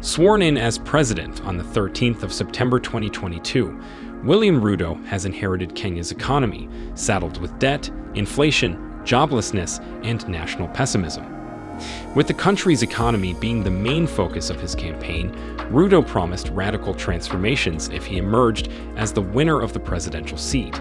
Sworn in as president on the 13th of September 2022, William Ruto has inherited Kenya's economy, saddled with debt, inflation, joblessness, and national pessimism. With the country's economy being the main focus of his campaign, Ruto promised radical transformations if he emerged as the winner of the presidential seat.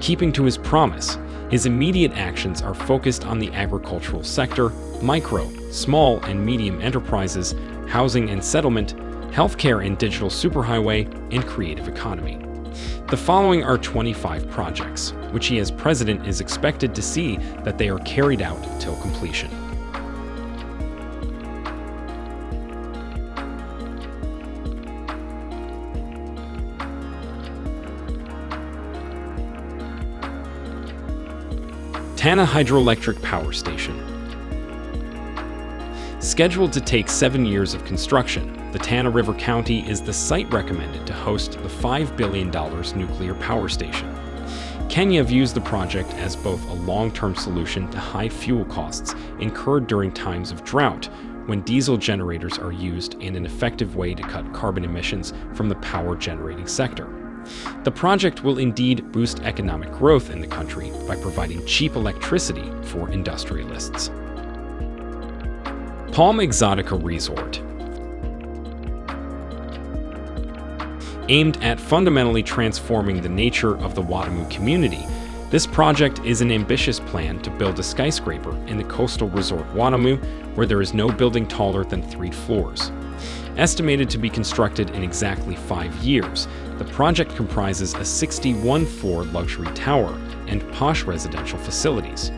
Keeping to his promise, his immediate actions are focused on the agricultural sector, micro, small, and medium enterprises, housing and settlement, healthcare and digital superhighway, and creative economy. The following are 25 projects, which he as president is expected to see that they are carried out till completion. Tana Hydroelectric Power Station. Scheduled to take seven years of construction, the Tana River County is the site recommended to host the $5 billion nuclear power station. Kenya views the project as both a long-term solution to high fuel costs incurred during times of drought when diesel generators are used and an effective way to cut carbon emissions from the power generating sector. The project will indeed boost economic growth in the country by providing cheap electricity for industrialists. Palm Exotica Resort Aimed at fundamentally transforming the nature of the Watamu community, this project is an ambitious plan to build a skyscraper in the coastal resort Watamu where there is no building taller than three floors. Estimated to be constructed in exactly five years, the project comprises a 61-floor luxury tower and posh residential facilities.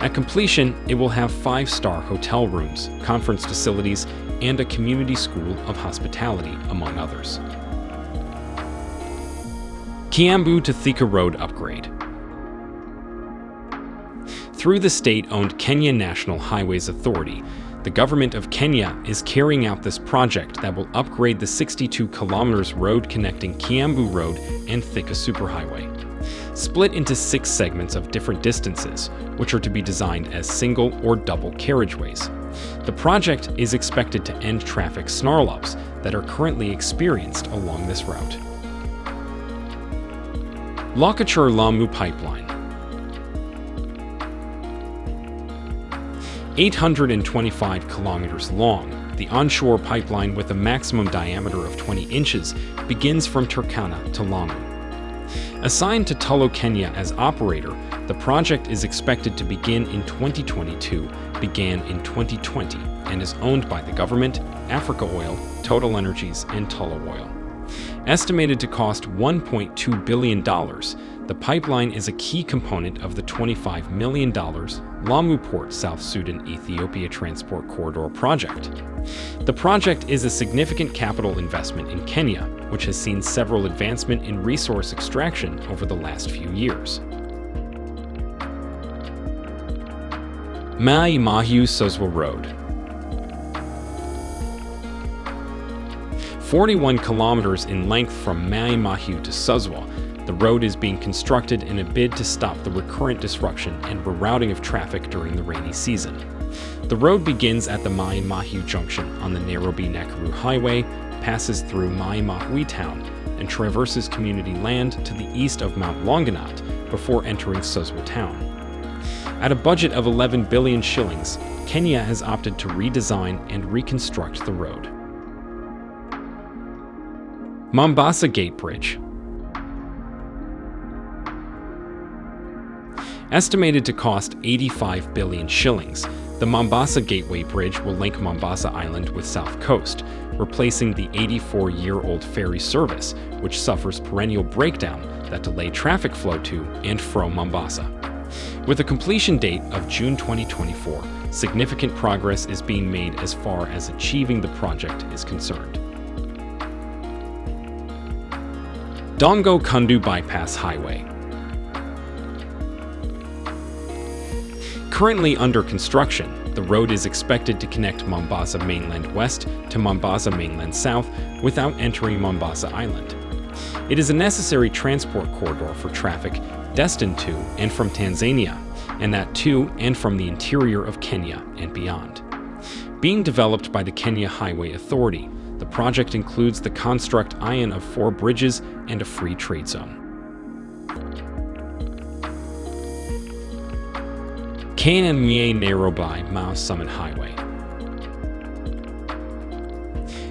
At completion, it will have five-star hotel rooms, conference facilities, and a community school of hospitality, among others. Kiambu to Thika Road Upgrade Through the state-owned Kenya National Highways Authority, the government of Kenya is carrying out this project that will upgrade the 62 kilometers road connecting Kiambu Road and Thika Superhighway. Split into six segments of different distances, which are to be designed as single or double carriageways. The project is expected to end traffic snarl-ups that are currently experienced along this route. Lokichar-Lamu Pipeline 825 kilometers long, the onshore pipeline with a maximum diameter of 20 inches begins from Turkana to Lamu. Assigned to Tullow Kenya as operator, the project is expected to begin in 2022, began in 2020, and is owned by the government, Africa Oil, Total Energies, and Tullow Oil. Estimated to cost $1.2 billion, the pipeline is a key component of the $25 million Lamu Port South Sudan Ethiopia Transport Corridor project. The project is a significant capital investment in Kenya, which has seen several advancement in resource extraction over the last few years. Mai Mahiu Suswa Road 41 kilometers in length from Mai to Suswa, the road is being constructed in a bid to stop the recurrent disruption and rerouting of traffic during the rainy season. The road begins at the Mai Mahiu junction on the Nairobi-Nakuru Highway, passes through Mai Mahiu town, and traverses community land to the east of Mount Longonot before entering Suswa town. At a budget of 11 billion shillings, Kenya has opted to redesign and reconstruct the road. Mombasa Gate Bridge Estimated to cost 85 billion shillings, the Mombasa Gateway Bridge will link Mombasa Island with South Coast, replacing the 84-year-old ferry service, which suffers perennial breakdown that delay traffic flow to and from Mombasa. With a completion date of June 2024, significant progress is being made as far as achieving the project is concerned. Dongo Kundu Bypass Highway. Currently under construction, the road is expected to connect Mombasa mainland west to Mombasa mainland south without entering Mombasa Island. It is a necessary transport corridor for traffic destined to and from Tanzania, and that to and from the interior of Kenya and beyond. Being developed by the Kenya Highway Authority, the project includes the construct ion of four bridges and a free trade zone. KNMA Nairobi Mau Summit Highway.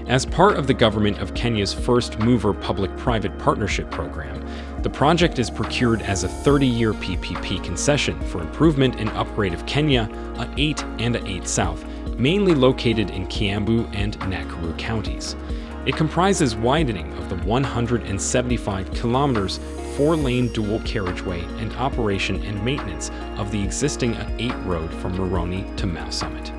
As part of the government of Kenya's first mover public-private partnership program, the project is procured as a 30-year PPP concession for improvement and upgrade of Kenya, A8 and A8 South, mainly located in Kiambu and Nakuru counties. It comprises widening of the 175 kilometers four-lane dual carriageway and operation and maintenance of the existing A8 road from Rironi to Mau Summit.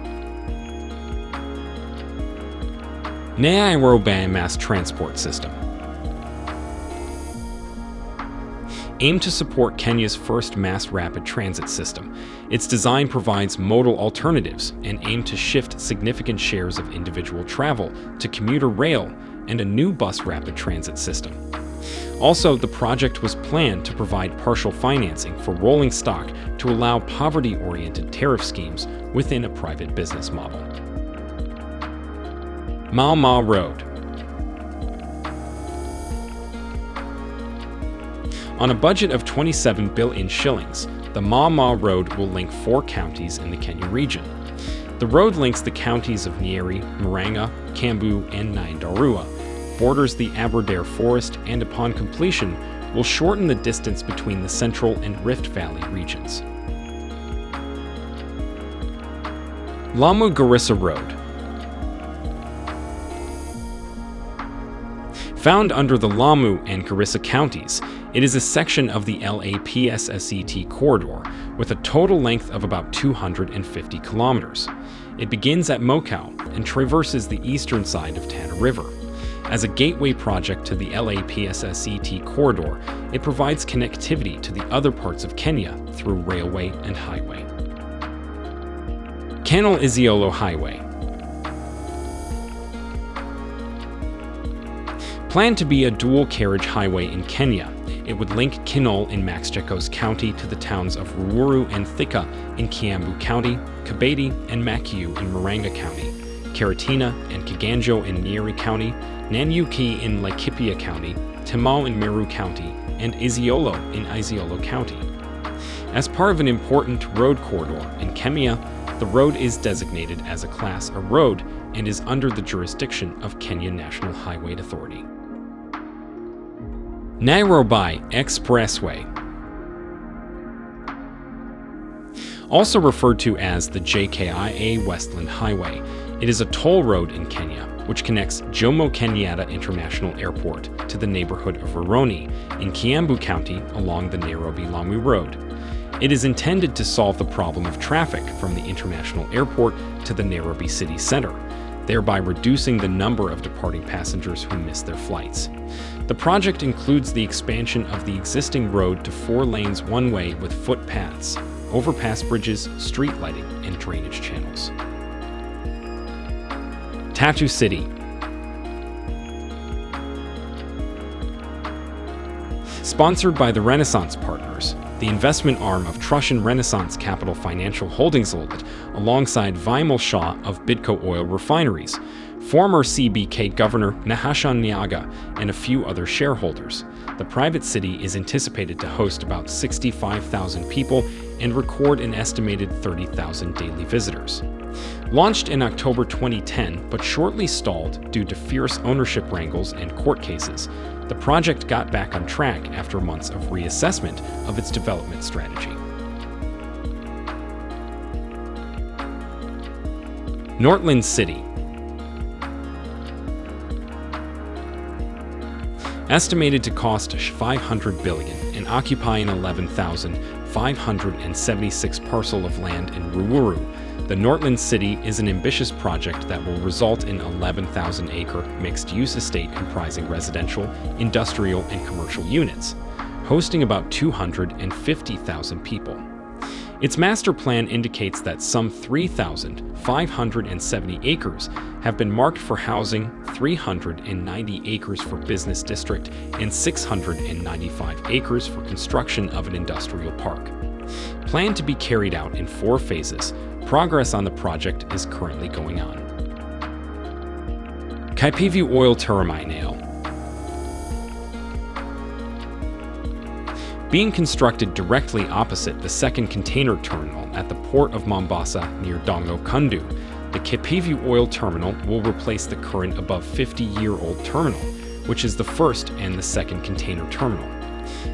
Nairobi Mass Transport System aim to support Kenya's first mass rapid transit system. Its design provides modal alternatives and aim to shift significant shares of individual travel to commuter rail and a new bus rapid transit system. Also, the project was planned to provide partial financing for rolling stock to allow poverty-oriented tariff schemes within a private business model. Mau Mau Road On a budget of 27 billion shillings, the Mau Mau Road will link four counties in the Kenya region. The road links the counties of Nyeri, Murang'a, Kiambu, and Nyandarua, borders the Aberdare Forest and upon completion will shorten the distance between the Central and Rift Valley regions. Lamu Garissa Road Found under the Lamu and Garissa counties, it is a section of the LAPSSET corridor with a total length of about 250 kilometers. It begins at Mokowe and traverses the eastern side of Tana River. As a gateway project to the LAPSSET corridor, it provides connectivity to the other parts of Kenya through railway and highway. Kenol Isiolo Highway Planned to be a dual carriage highway in Kenya, it would link Kenol in Max Machakos County to the towns of Ruiru and Thika in Kiambu County, Kabete and Makuyu in Murang'a County, Karatina and Kiganjo in Nyeri County, Nanyuki in Laikipia County, Timau in Meru County, and Isiolo in Isiolo County. As part of an important road corridor in Kenya, the road is designated as a Class A road and is under the jurisdiction of Kenya National Highway Authority. Nairobi Expressway Also referred to as the JKIA Westland Highway, it is a toll road in Kenya which connects Jomo Kenyatta International Airport to the neighborhood of Rironi in Kiambu County along the Nairobi-Lamu Road. It is intended to solve the problem of traffic from the international airport to the Nairobi city center, thereby reducing the number of departing passengers who miss their flights. The project includes the expansion of the existing road to four lanes one way with footpaths, overpass bridges, street lighting, and drainage channels. Tatu City. Sponsored by the Renaissance Partners, the investment arm of Trushan Renaissance Capital Financial Holdings Limited, alongside Vimal Shah of Bidco Oil Refineries, former CBK Governor Nahashon Nyagah, and a few other shareholders. The private city is anticipated to host about 65,000 people and record an estimated 30,000 daily visitors. Launched in October 2010, but shortly stalled due to fierce ownership wrangles and court cases, the project got back on track after months of reassessment of its development strategy. Northland City Estimated to cost 500 billion and occupy an 11,576 parcel of land in Ruiru, the Northland City is an ambitious project that will result in 11,000 acre mixed-use estate comprising residential, industrial, and commercial units, hosting about 250,000 people. Its master plan indicates that some 3,570 acres have been marked for housing, 390 acres for business district, and 695 acres for construction of an industrial park. Planned to be carried out in four phases, progress on the project is currently going on. Kipevu Oil Terminal being constructed directly opposite the second container terminal at the port of Mombasa near Dongo Kundu, the Kipevu Oil Terminal will replace the current above 50-year-old terminal, which is the first and the second container terminal.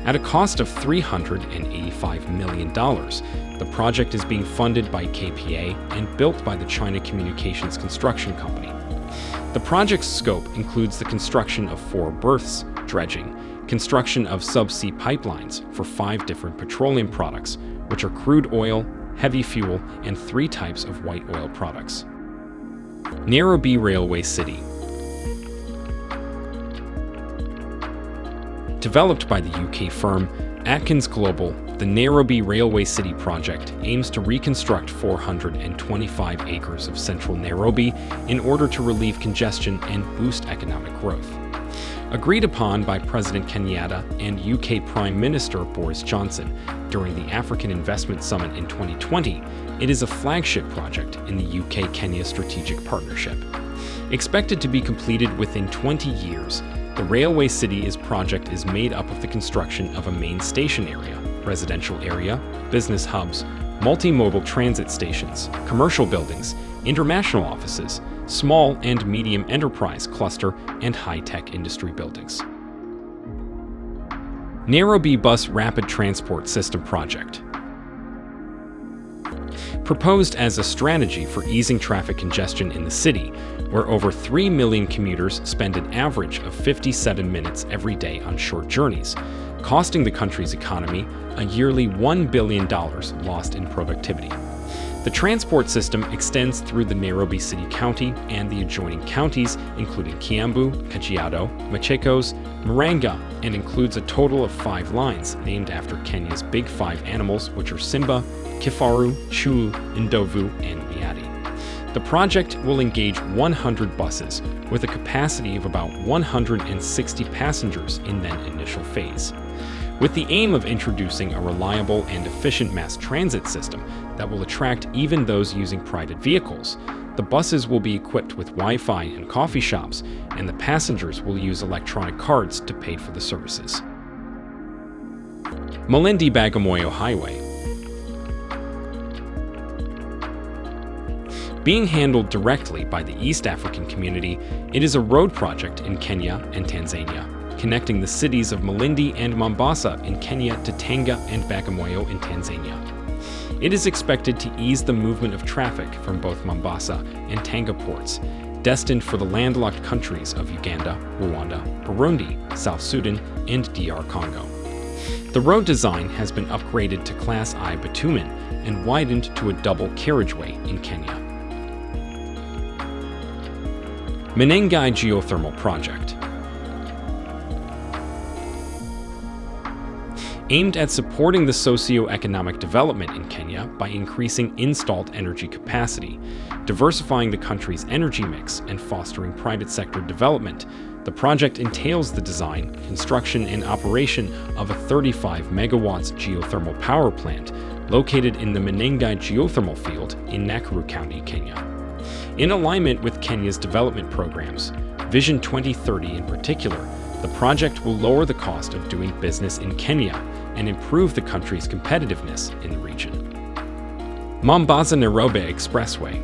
At a cost of $385 million, the project is being funded by KPA and built by the China Communications Construction Company. The project's scope includes the construction of four berths, dredging, construction of subsea pipelines for five different petroleum products, which are crude oil, heavy fuel, and three types of white oil products. Nairobi Railway City Developed by the UK firm Atkins Global, the Nairobi Railway City project aims to reconstruct 425 acres of central Nairobi in order to relieve congestion and boost economic growth. Agreed upon by President Kenyatta and UK Prime Minister Boris Johnson during the African Investment Summit in 2020, it is a flagship project in the UK-Kenya Strategic Partnership. Expected to be completed within 20 years, the Railway City's project is made up of the construction of a main station area, residential area, business hubs, multimodal transit stations, commercial buildings, international offices, small and medium enterprise cluster, and high-tech industry buildings. Nairobi Bus Rapid Transport System Project Proposed as a strategy for easing traffic congestion in the city, where over 3 million commuters spend an average of 57 minutes every day on short journeys, costing the country's economy a yearly $1 billion lost in productivity. The transport system extends through the Nairobi City County and the adjoining counties, including Kiambu, Kajiado, Machakos, Murang'a, and includes a total of five lines named after Kenya's big five animals, which are Simba, Kifaru, Chui, Ndovu, and Nyati. The project will engage 100 buses with a capacity of about 160 passengers in that initial phase with the aim of introducing a reliable and efficient mass transit system that will attract even those using private vehicles. The buses will be equipped with Wi-Fi and coffee shops, and the passengers will use electronic cards to pay for the services. Malindi Bagamoyo Highway Being handled directly by the East African community, it is a road project in Kenya and Tanzania connecting the cities of Malindi and Mombasa in Kenya to Tanga and Bagamoyo in Tanzania. It is expected to ease the movement of traffic from both Mombasa and Tanga ports, destined for the landlocked countries of Uganda, Rwanda, Burundi, South Sudan, and DR Congo. The road design has been upgraded to Class I bitumen and widened to a double carriageway in Kenya. Menengai Geothermal Project aimed at supporting the socio-economic development in Kenya by increasing installed energy capacity, diversifying the country's energy mix, and fostering private sector development. The project entails the design, construction, and operation of a 35 megawatts geothermal power plant located in the Menengai geothermal field in Nakuru County, Kenya. In alignment with Kenya's development programs, Vision 2030 in particular, the project will lower the cost of doing business in Kenya and improve the country's competitiveness in the region. Mombasa-Nairobi Expressway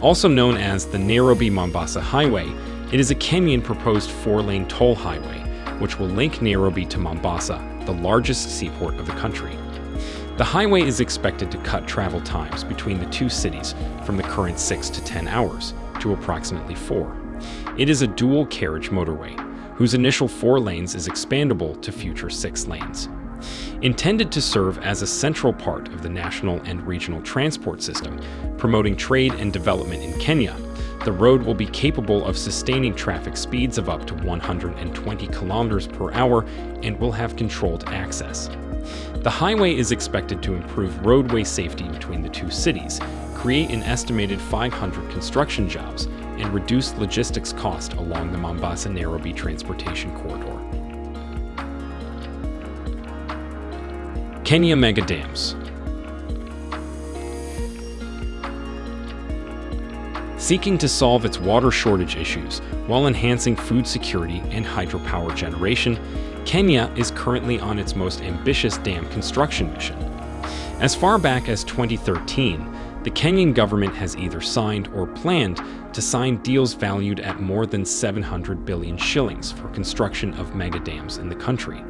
Also known as the Nairobi-Mombasa Highway, it is a Kenyan proposed four-lane toll highway, which will link Nairobi to Mombasa, the largest seaport of the country. The highway is expected to cut travel times between the two cities from the current 6 to 10 hours to approximately 4. It is a dual carriage motorway, whose initial four lanes is expandable to future six lanes. Intended to serve as a central part of the national and regional transport system, promoting trade and development in Kenya, the road will be capable of sustaining traffic speeds of up to 120 kilometers per hour and will have controlled access. The highway is expected to improve roadway safety between the two cities, create an estimated 500 construction jobs, and reduce logistics cost along the Mombasa-Nairobi transportation corridor. Kenya Mega Dams Seeking to solve its water shortage issues while enhancing food security and hydropower generation, Kenya is currently on its most ambitious dam construction mission. As far back as 2013, the Kenyan government has either signed or planned to sign deals valued at more than 700 billion shillings for construction of mega dams in the country.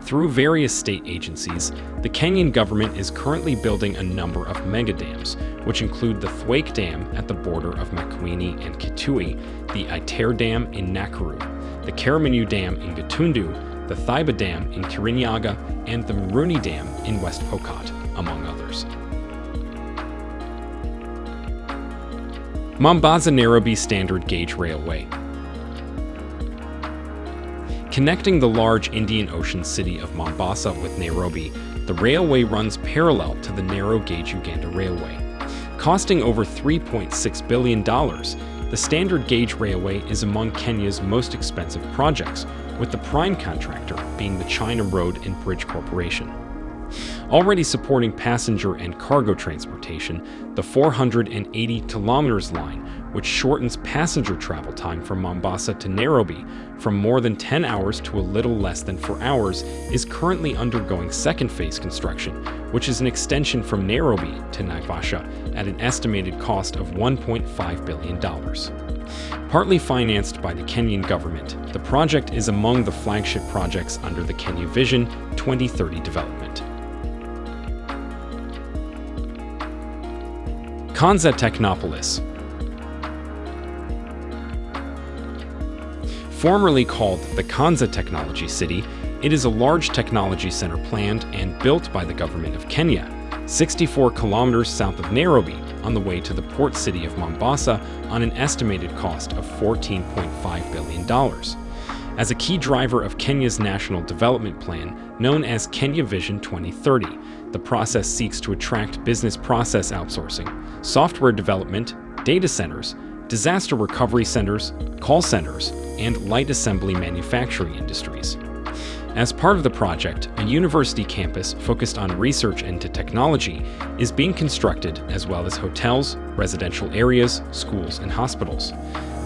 Through various state agencies, the Kenyan government is currently building a number of mega dams, which include the Thwake Dam at the border of Makueni and Kitui, the Itare Dam in Nakuru, the Karimenu Dam in Gatundu, the Thiba Dam in Kirinyaga, and the Muruni Dam in West Pokot, among others. Mombasa-Nairobi Standard Gauge Railway Connecting the large Indian Ocean city of Mombasa with Nairobi, the railway runs parallel to the narrow gauge Uganda Railway. Costing over $3.6 billion, the standard gauge railway is among Kenya's most expensive projects, with the prime contractor being the China Road and Bridge Corporation. Already supporting passenger and cargo transportation, the 480 kilometers line which shortens passenger travel time from Mombasa to Nairobi from more than 10 hours to a little less than 4 hours, is currently undergoing second phase construction, which is an extension from Nairobi to Naivasha at an estimated cost of $1.5 billion. Partly financed by the Kenyan government, the project is among the flagship projects under the Kenya Vision 2030 development. Konza Technopolis Formerly called the Konza Technology City, it is a large technology center planned and built by the government of Kenya, 64 kilometers south of Nairobi on the way to the port city of Mombasa on an estimated cost of $14.5 billion. As a key driver of Kenya's national development plan, known as Kenya Vision 2030, the process seeks to attract business process outsourcing, software development, data centers, disaster recovery centers, call centers, and light assembly manufacturing industries. As part of the project, a university campus focused on research into technology is being constructed as well as hotels, residential areas, schools, and hospitals.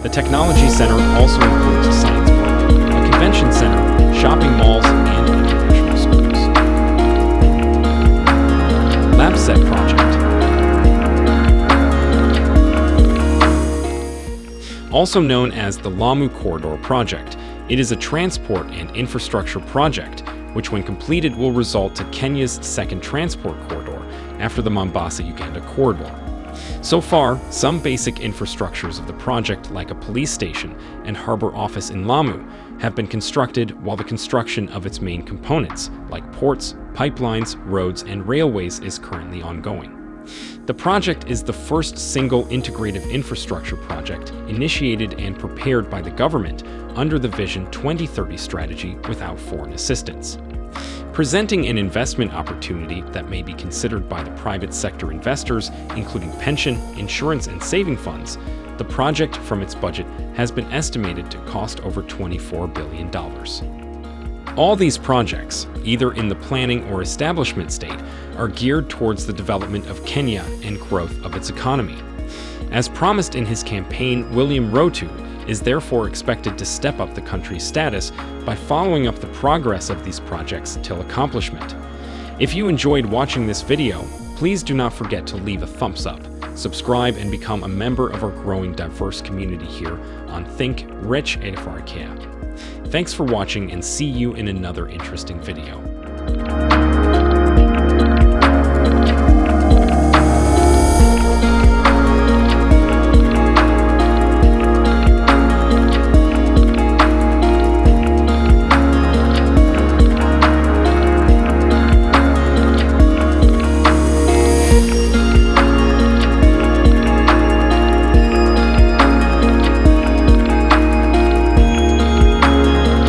The Technology Center also includes convention center, shopping malls, and international schools. LAPSSET Project also known as the Lamu Corridor Project. It is a transport and infrastructure project, which when completed will result to Kenya's second transport corridor after the Mombasa-Uganda corridor. So far, some basic infrastructures of the project like a police station and harbor office in Lamu have been constructed while the construction of its main components, like ports, pipelines, roads, and railways is currently ongoing. The project is the first single integrative infrastructure project initiated and prepared by the government under the Vision 2030 strategy without foreign assistance. Presenting an investment opportunity that may be considered by the private sector investors, including pension, insurance, and saving funds, the project from its budget has been estimated to cost over $24 billion. All these projects, either in the planning or establishment state, are geared towards the development of Kenya and growth of its economy. As promised in his campaign, William Ruto is therefore expected to step up the country's status by following up the progress of these projects till accomplishment. If you enjoyed watching this video, please do not forget to leave a thumbs up, subscribe, and become a member of our growing diverse community here on Think Rich Africa. Thanks for watching and see you in another interesting video.